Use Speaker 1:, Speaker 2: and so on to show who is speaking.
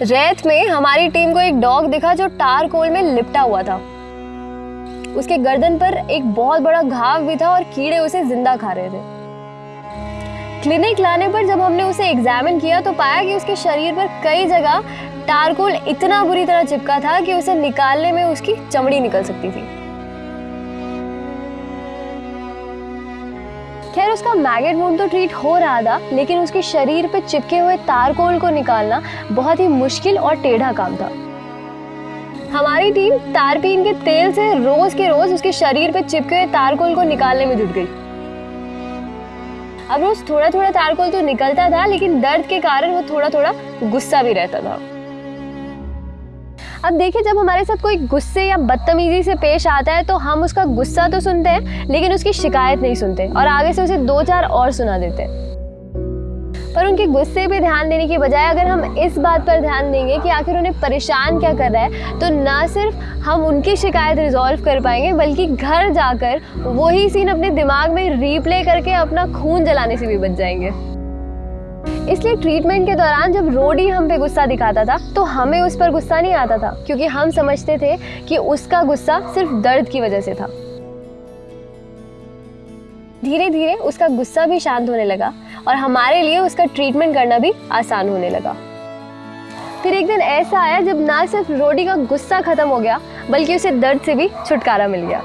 Speaker 1: रेत में हमारी टीम को एक डॉग दिखा जो टार कोल में लिपटा हुआ था। उसके गर्दन पर एक बहुत बड़ा घाव भी था और कीड़े उसे ज़िंदा खा रहे थे। क्लिनिक लाने पर जब हमने उसे एग्जामिन किया तो पाया कि उसके शरीर पर कई जगह टारकोल इतना बुरी तरह चिपका था कि उसे निकालने में उसकी चमड़ी निकल सकती थी। खैर, उसका मैगेट वुंड तो ट्रीट हो रहा था, लेकिन उसके शरीर पे चिपके हुए तारकोल को निकालना बहुत ही मुश्किल और टेढ़ा काम था। हमारी टीम तारपीन के तेल से रोज के रोज उसके शरीर पे चिपके हुए तारकोल को निकालने में जुट गई। अब रोज थोड़ा थोड़ा तारकोल तो निकलता था, लेकिन दर्द के कारण वो थोड़ा थोड़ा गुस्सा भी रहता था। अब देखिए, जब हमारे साथ कोई गुस्से या बदतमीजी से पेश आता है तो हम उसका गुस्सा तो सुनते हैं, लेकिन उसकी शिकायत नहीं सुनते और आगे से उसे दो चार और सुना देते हैं। पर उनके गुस्से पे ध्यान देने की बजाय अगर हम इस बात पर ध्यान देंगे कि आखिर उन्हें परेशान क्या कर रहा है तो ना सिर्फ़ हम उनकी शिकायत रिजॉल्व कर पाएँगे, बल्कि घर जाकर वही सीन अपने दिमाग में रीप्ले करके अपना खून जलाने से भी बच जाएँगे। इसलिए ट्रीटमेंट के दौरान जब रोडी हम पे गुस्सा दिखाता था तो हमें उस पर गुस्सा नहीं आता था, क्योंकि हम समझते थे कि उसका गुस्सा सिर्फ़ दर्द की वजह से था। धीरे धीरे उसका गुस्सा भी शांत होने लगा और हमारे लिए उसका ट्रीटमेंट करना भी आसान होने लगा। फिर एक दिन ऐसा आया जब ना सिर्फ़ रोडी का गुस्सा खत्म हो गया, बल्कि उसे दर्द से भी छुटकारा मिल गया।